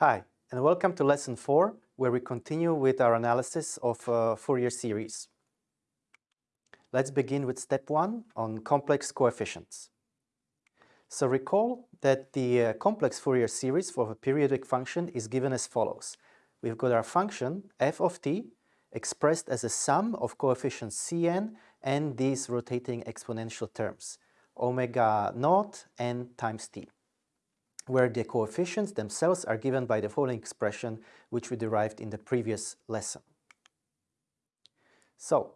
Hi, and welcome to lesson 4, where we continue with our analysis of uh, Fourier series. Let's begin with step 1 on complex coefficients. So recall that the uh, complex Fourier series for a periodic function is given as follows. We've got our function f of t expressed as a sum of coefficients cn and these rotating exponential terms, omega naught n times t where the coefficients themselves are given by the following expression which we derived in the previous lesson. So,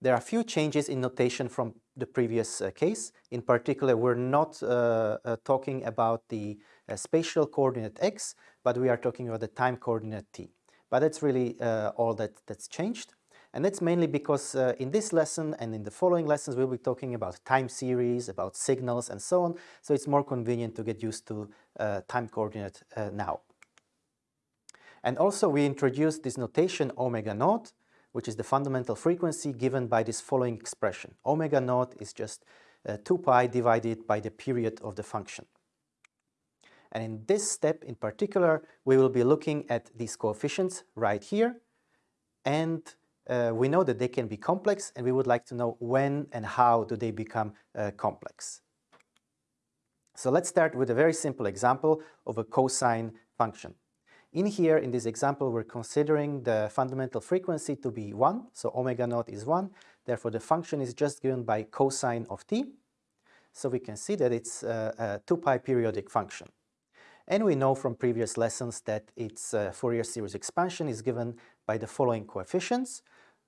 there are a few changes in notation from the previous uh, case. In particular, we're not uh, uh, talking about the uh, spatial coordinate x, but we are talking about the time coordinate t. But that's really uh, all that, that's changed. And that's mainly because uh, in this lesson and in the following lessons we'll be talking about time series, about signals and so on, so it's more convenient to get used to uh, time coordinate uh, now. And also we introduced this notation omega naught, which is the fundamental frequency given by this following expression. Omega naught is just uh, 2 pi divided by the period of the function. And in this step in particular, we will be looking at these coefficients right here and uh, we know that they can be complex and we would like to know when and how do they become uh, complex. So let's start with a very simple example of a cosine function. In here, in this example, we're considering the fundamental frequency to be 1, so omega naught is 1, therefore the function is just given by cosine of t. So we can see that it's a, a 2 pi periodic function. And we know from previous lessons that its uh, Fourier series expansion is given by the following coefficients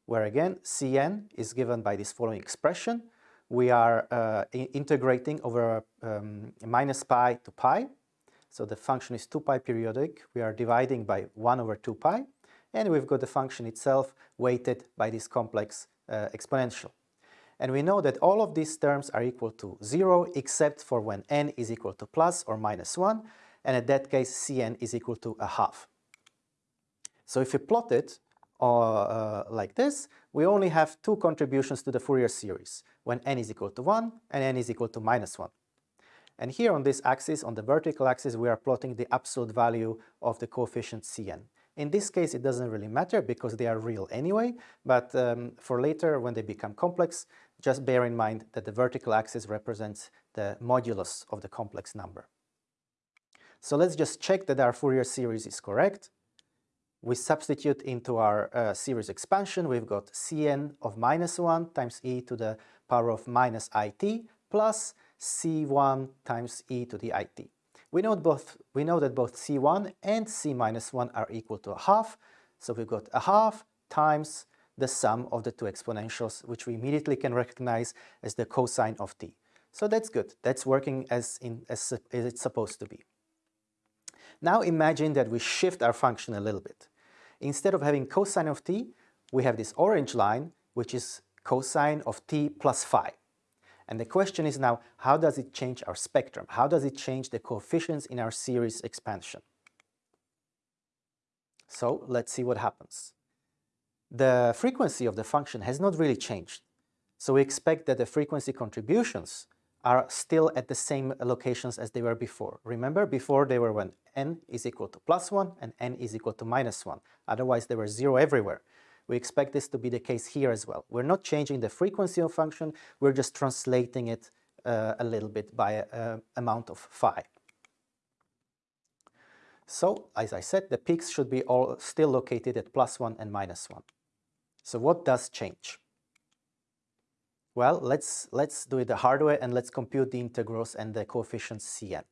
where again Cn is given by this following expression. We are uh, integrating over um, minus pi to pi. So the function is 2 pi periodic. We are dividing by 1 over 2 pi. And we've got the function itself weighted by this complex uh, exponential. And we know that all of these terms are equal to 0 except for when n is equal to plus or minus 1. And in that case, Cn is equal to a half. So if you plot it, uh, like this, we only have two contributions to the Fourier series, when n is equal to 1 and n is equal to minus 1. And here on this axis, on the vertical axis, we are plotting the absolute value of the coefficient Cn. In this case, it doesn't really matter because they are real anyway, but um, for later, when they become complex, just bear in mind that the vertical axis represents the modulus of the complex number. So let's just check that our Fourier series is correct we substitute into our uh, series expansion, we've got Cn of minus 1 times e to the power of minus it plus C1 times e to the it. We know, both, we know that both C1 and C minus 1 are equal to a half, so we've got a half times the sum of the two exponentials, which we immediately can recognize as the cosine of t. So that's good, that's working as, in, as, as it's supposed to be. Now imagine that we shift our function a little bit. Instead of having cosine of t, we have this orange line, which is cosine of t plus phi. And the question is now, how does it change our spectrum? How does it change the coefficients in our series expansion? So let's see what happens. The frequency of the function has not really changed. So we expect that the frequency contributions are still at the same locations as they were before. Remember, before they were when n is equal to plus 1 and n is equal to minus 1. Otherwise, they were 0 everywhere. We expect this to be the case here as well. We're not changing the frequency of function, we're just translating it uh, a little bit by an amount of phi. So, as I said, the peaks should be all still located at plus 1 and minus 1. So what does change? Well, let's, let's do it the hard way and let's compute the integrals and the coefficients Cn.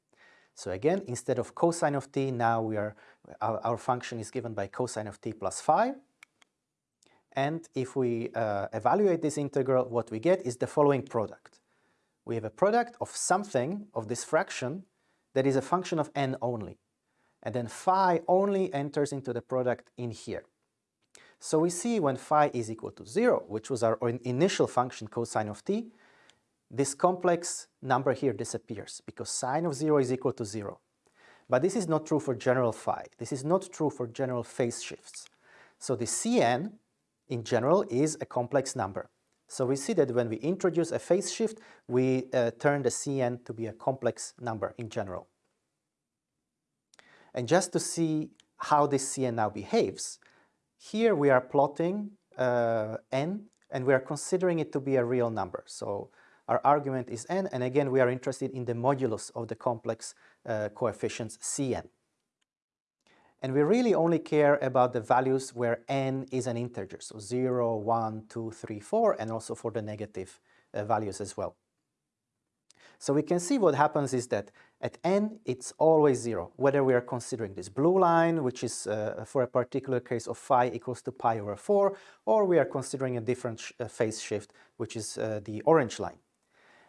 So again, instead of cosine of t, now we are, our, our function is given by cosine of t plus phi. And if we uh, evaluate this integral, what we get is the following product. We have a product of something, of this fraction, that is a function of n only. And then phi only enters into the product in here. So we see when phi is equal to 0, which was our initial function cosine of t, this complex number here disappears because sine of 0 is equal to 0. But this is not true for general phi. This is not true for general phase shifts. So the Cn in general is a complex number. So we see that when we introduce a phase shift, we uh, turn the Cn to be a complex number in general. And just to see how this Cn now behaves, here we are plotting uh, n and we are considering it to be a real number. So our argument is n and again we are interested in the modulus of the complex uh, coefficients Cn. And we really only care about the values where n is an integer, so 0, 1, 2, 3, 4, and also for the negative uh, values as well. So we can see what happens is that at n, it's always 0, whether we are considering this blue line, which is uh, for a particular case of phi equals to pi over 4, or we are considering a different sh uh, phase shift, which is uh, the orange line.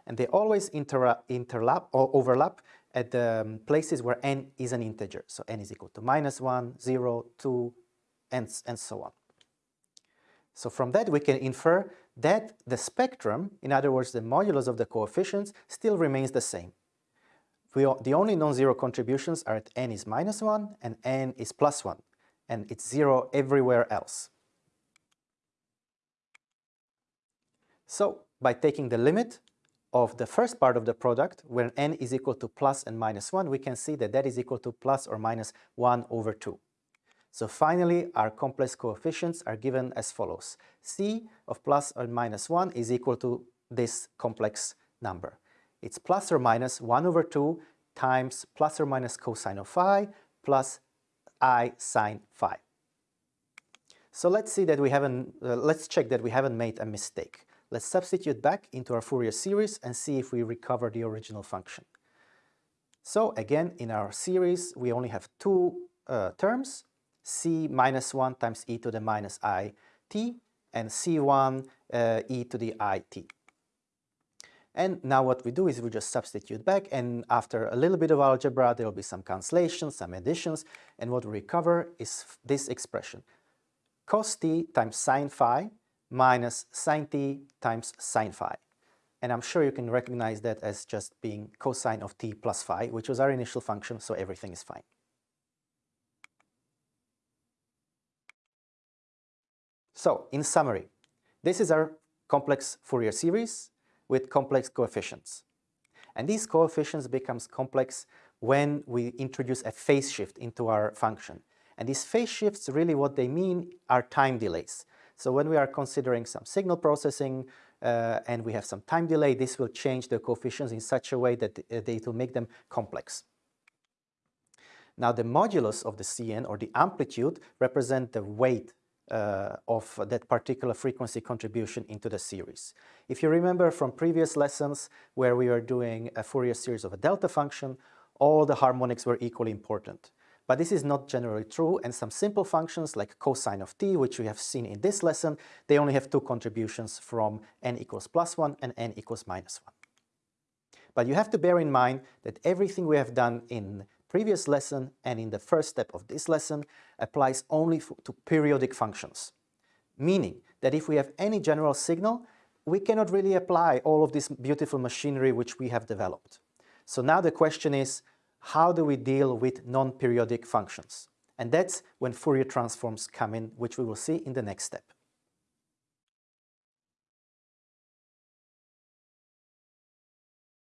And they always interlap or overlap at the um, places where n is an integer. So n is equal to minus 1, 0, 2, and, and so on. So from that we can infer that the spectrum, in other words the modulus of the coefficients, still remains the same. The only non-zero contributions are at n is minus 1 and n is plus 1, and it's 0 everywhere else. So by taking the limit of the first part of the product, when n is equal to plus and minus 1, we can see that that is equal to plus or minus 1 over 2. So finally, our complex coefficients are given as follows. c of plus or minus 1 is equal to this complex number. It's plus or minus 1 over 2 times plus or minus cosine of phi plus i sine phi. So let's see that we haven't, uh, let's check that we haven't made a mistake. Let's substitute back into our Fourier series and see if we recover the original function. So again, in our series, we only have two uh, terms, c minus 1 times e to the minus i t and c1 uh, e to the i t. And now what we do is we just substitute back and after a little bit of algebra there will be some cancellations, some additions and what we recover is this expression cos t times sine phi minus sine t times sine phi. And I'm sure you can recognize that as just being cosine of t plus phi, which was our initial function, so everything is fine. So, in summary, this is our complex Fourier series with complex coefficients. And these coefficients becomes complex when we introduce a phase shift into our function. And these phase shifts, really what they mean are time delays. So when we are considering some signal processing uh, and we have some time delay, this will change the coefficients in such a way that uh, it will make them complex. Now the modulus of the Cn or the amplitude represent the weight uh, of that particular frequency contribution into the series. If you remember from previous lessons where we were doing a Fourier series of a delta function, all the harmonics were equally important. But this is not generally true and some simple functions like cosine of t, which we have seen in this lesson, they only have two contributions from n equals plus 1 and n equals minus 1. But you have to bear in mind that everything we have done in previous lesson and in the first step of this lesson applies only to periodic functions. Meaning that if we have any general signal, we cannot really apply all of this beautiful machinery which we have developed. So now the question is, how do we deal with non-periodic functions? And that's when Fourier transforms come in, which we will see in the next step.